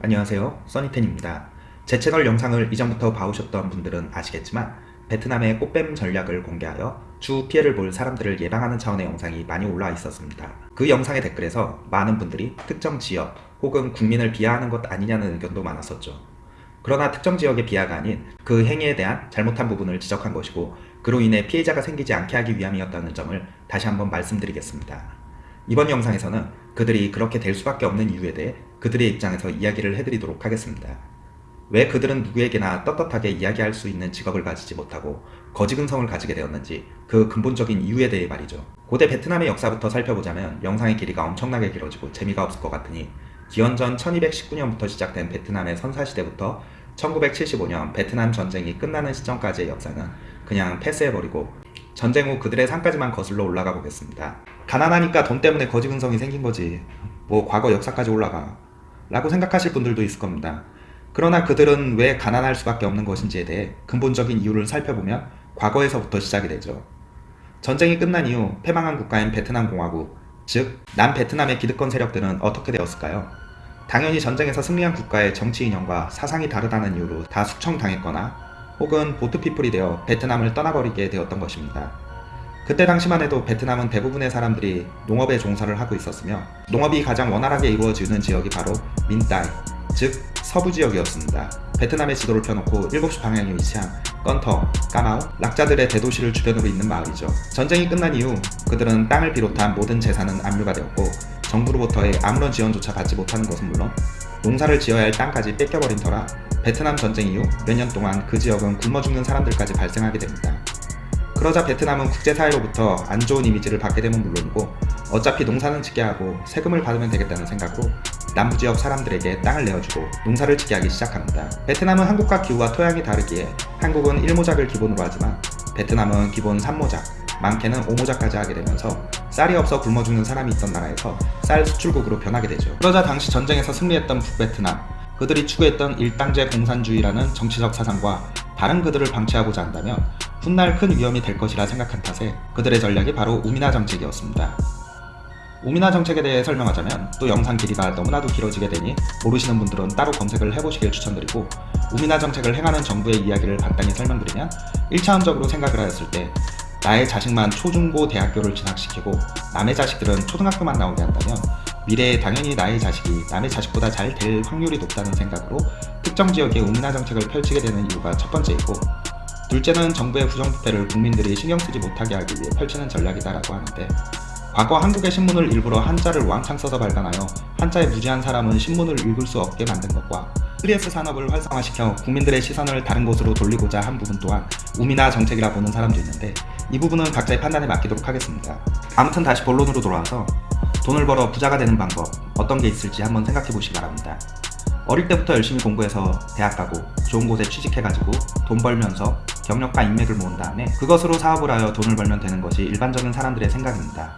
안녕하세요. 써니텐입니다. 제 채널 영상을 이전부터 봐오셨던 분들은 아시겠지만 베트남의 꽃뱀 전략을 공개하여 추후 피해를 볼 사람들을 예방하는 차원의 영상이 많이 올라와 있었습니다. 그 영상의 댓글에서 많은 분들이 특정 지역 혹은 국민을 비하하는 것 아니냐는 의견도 많았었죠. 그러나 특정 지역의 비하가 아닌 그 행위에 대한 잘못한 부분을 지적한 것이고 그로 인해 피해자가 생기지 않게 하기 위함이었다는 점을 다시 한번 말씀드리겠습니다. 이번 영상에서는 그들이 그렇게 될 수밖에 없는 이유에 대해 그들의 입장에서 이야기를 해드리도록 하겠습니다. 왜 그들은 누구에게나 떳떳하게 이야기할 수 있는 직업을 가지지 못하고 거지근성을 가지게 되었는지 그 근본적인 이유에 대해 말이죠. 고대 베트남의 역사부터 살펴보자면 영상의 길이가 엄청나게 길어지고 재미가 없을 것 같으니 기원전 1219년부터 시작된 베트남의 선사시대부터 1975년 베트남 전쟁이 끝나는 시점까지의 역사는 그냥 패스해버리고 전쟁 후 그들의 삶까지만 거슬러 올라가 보겠습니다. 가난하니까 돈 때문에 거지근성이 생긴 거지. 뭐 과거 역사까지 올라가. 라고 생각하실 분들도 있을 겁니다. 그러나 그들은 왜 가난할 수밖에 없는 것인지에 대해 근본적인 이유를 살펴보면 과거에서부터 시작이 되죠. 전쟁이 끝난 이후 패망한 국가인 베트남 공화국, 즉 남베트남의 기득권 세력들은 어떻게 되었을까요? 당연히 전쟁에서 승리한 국가의 정치 이념과 사상이 다르다는 이유로 다 숙청당했거나 혹은 보트피플이 되어 베트남을 떠나버리게 되었던 것입니다. 그때 당시만 해도 베트남은 대부분의 사람들이 농업에 종사를 하고 있었으며 농업이 가장 원활하게 이루어지는 지역이 바로 민따이, 즉 서부 지역이었습니다. 베트남의 지도를 펴놓고 7시 방향에 위치한 건터, 까마우, 락자들의 대도시를 주변으로 있는 마을이죠. 전쟁이 끝난 이후 그들은 땅을 비롯한 모든 재산은 압류가 되었고 정부로부터의 아무런 지원조차 받지 못하는 것은 물론 농사를 지어야 할 땅까지 뺏겨버린 터라 베트남 전쟁 이후 몇 년 동안 그 지역은 굶어 죽는 사람들까지 발생하게 됩니다. 그러자 베트남은 국제사회로부터 안 좋은 이미지를 받게 되면 물론이고 어차피 농사는 짓게 하고 세금을 받으면 되겠다는 생각으로 남부지역 사람들에게 땅을 내어주고 농사를 짓게 하기 시작합니다. 베트남은 한국과 기후와 토양이 다르기에 한국은 1모작을 기본으로 하지만 베트남은 기본 3모작, 많게는 5모작까지 하게 되면서 쌀이 없어 굶어 죽는 사람이 있던 나라에서 쌀 수출국으로 변하게 되죠. 그러자 당시 전쟁에서 승리했던 북베트남, 그들이 추구했던 일당제 공산주의라는 정치적 사상과 다른 그들을 방치하고자 한다면 훗날 큰 위험이 될 것이라 생각한 탓에 그들의 전략이 바로 우미나 정책이었습니다. 우미나 정책에 대해 설명하자면 또 영상 길이가 너무나도 길어지게 되니 모르시는 분들은 따로 검색을 해보시길 추천드리고 우미나 정책을 행하는 정부의 이야기를 간단히 설명드리면 1차원적으로 생각을 하였을 때 나의 자식만 초중고 대학교를 진학시키고 남의 자식들은 초등학교만 나오게 한다면 미래에 당연히 나의 자식이 남의 자식보다 잘 될 확률이 높다는 생각으로 특정 지역의 우민화 정책을 펼치게 되는 이유가 첫 번째이고 둘째는 정부의 부정부패를 국민들이 신경쓰지 못하게 하기 위해 펼치는 전략이다라고 하는데 과거 한국의 신문을 일부러 한자를 왕창 써서 발간하여 한자에 무지한 사람은 신문을 읽을 수 없게 만든 것과 3S 산업을 활성화시켜 국민들의 시선을 다른 곳으로 돌리고자 한 부분 또한 우미나 정책이라 보는 사람도 있는데 이 부분은 각자의 판단에 맡기도록 하겠습니다. 아무튼 다시 본론으로 돌아와서 돈을 벌어 부자가 되는 방법 어떤 게 있을지 한번 생각해 보시기 바랍니다. 어릴 때부터 열심히 공부해서 대학 가고 좋은 곳에 취직해가지고 돈 벌면서 경력과 인맥을 모은 다음에 그것으로 사업을 하여 돈을 벌면 되는 것이 일반적인 사람들의 생각입니다.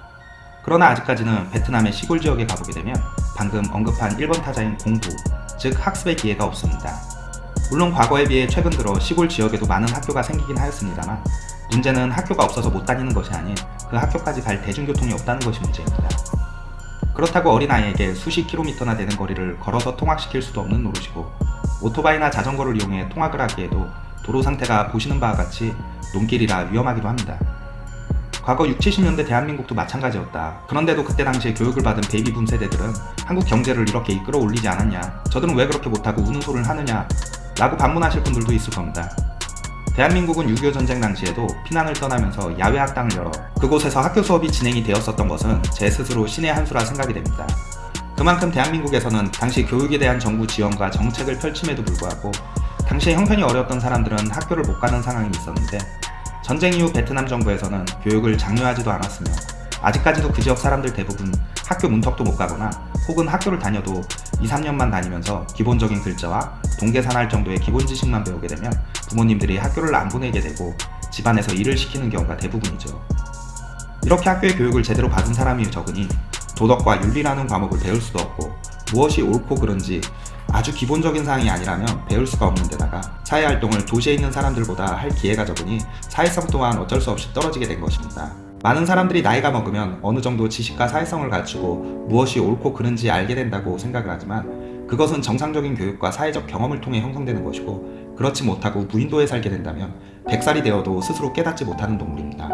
그러나 아직까지는 베트남의 시골 지역에 가보게 되면 방금 언급한 1번 타자인 공부, 즉 학습의 기회가 없습니다. 물론 과거에 비해 최근 들어 시골 지역에도 많은 학교가 생기긴 하였습니다만 문제는 학교가 없어서 못 다니는 것이 아닌 그 학교까지 갈 대중교통이 없다는 것이 문제입니다. 그렇다고 어린아이에게 수십 킬로미터나 되는 거리를 걸어서 통학시킬 수도 없는 노릇이고 오토바이나 자전거를 이용해 통학을 하기에도 도로 상태가 보시는 바와 같이 논길이라 위험하기도 합니다. 과거 6, 70년대 대한민국도 마찬가지였다. 그런데도 그때 당시에 교육을 받은 베이비붐 세대들은 한국 경제를 이렇게 이끌어 올리지 않았냐 저들은 왜 그렇게 못하고 우는 소리를 하느냐 라고 반문하실 분들도 있을 겁니다. 대한민국은 6.25 전쟁 당시에도 피난을 떠나면서 야외 학당을 열어 그곳에서 학교 수업이 진행이 되었었던 것은 제 스스로 신의 한 수라 생각이 됩니다. 그만큼 대한민국에서는 당시 교육에 대한 정부 지원과 정책을 펼침에도 불구하고 당시에 형편이 어려웠던 사람들은 학교를 못 가는 상황이 있었는데 전쟁 이후 베트남 정부에서는 교육을 장려하지도 않았으며 아직까지도 그 지역 사람들 대부분 학교 문턱도 못 가거나 혹은 학교를 다녀도 2, 3년만 다니면서 기본적인 글자와 동계산 할 정도의 기본 지식만 배우게 되면 부모님들이 학교를 안 보내게 되고 집안에서 일을 시키는 경우가 대부분이죠. 이렇게 학교의 교육을 제대로 받은 사람이 적으니 도덕과 윤리라는 과목을 배울 수도 없고 무엇이 옳고 그른지 아주 기본적인 사항이 아니라면 배울 수가 없는 데다가 사회활동을 도시에 있는 사람들보다 할 기회가 적으니 사회성 또한 어쩔 수 없이 떨어지게 된 것입니다. 많은 사람들이 나이가 먹으면 어느 정도 지식과 사회성을 갖추고 무엇이 옳고 그른지 알게 된다고 생각을 하지만 그것은 정상적인 교육과 사회적 경험을 통해 형성되는 것이고 그렇지 못하고 무인도에 살게 된다면 100살이 되어도 스스로 깨닫지 못하는 동물입니다.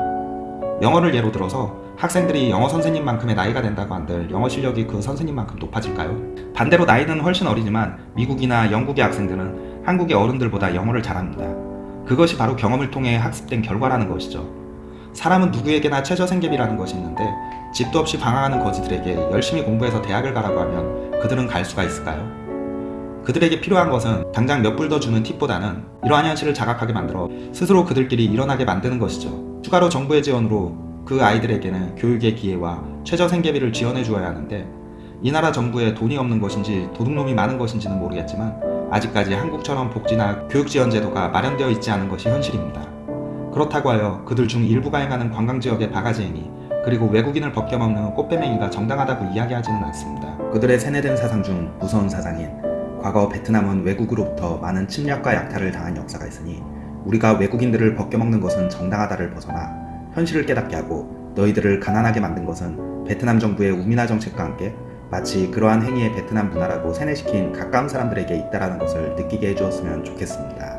영어를 예로 들어서 학생들이 영어 선생님만큼의 나이가 된다고 한들 영어 실력이 그 선생님만큼 높아질까요? 반대로 나이는 훨씬 어리지만 미국이나 영국의 학생들은 한국의 어른들보다 영어를 잘합니다. 그것이 바로 경험을 통해 학습된 결과라는 것이죠. 사람은 누구에게나 최저생계비라는 것이 있는데 집도 없이 방황하는 거지들에게 열심히 공부해서 대학을 가라고 하면 그들은 갈 수가 있을까요? 그들에게 필요한 것은 당장 몇 불 더 주는 팁보다는 이러한 현실을 자각하게 만들어 스스로 그들끼리 일어나게 만드는 것이죠. 추가로 정부의 지원으로 그 아이들에게는 교육의 기회와 최저 생계비를 지원해 주어야 하는데 이 나라 정부에 돈이 없는 것인지 도둑놈이 많은 것인지는 모르겠지만 아직까지 한국처럼 복지나 교육 지원 제도가 마련되어 있지 않은 것이 현실입니다. 그렇다고 하여 그들 중 일부가 행하는 관광지역의 바가지 행위 그리고 외국인을 벗겨먹는 꽃뱀행위가 정당하다고 이야기하지는 않습니다. 그들의 세뇌된 사상 중 무서운 사상인 과거 베트남은 외국으로부터 많은 침략과 약탈을 당한 역사가 있으니 우리가 외국인들을 벗겨먹는 것은 정당하다를 벗어나 현실을 깨닫게 하고 너희들을 가난하게 만든 것은 베트남 정부의 우민화 정책과 함께 마치 그러한 행위의 베트남 문화라고 세뇌시킨 가까운 사람들에게 있다라는 것을 느끼게 해주었으면 좋겠습니다.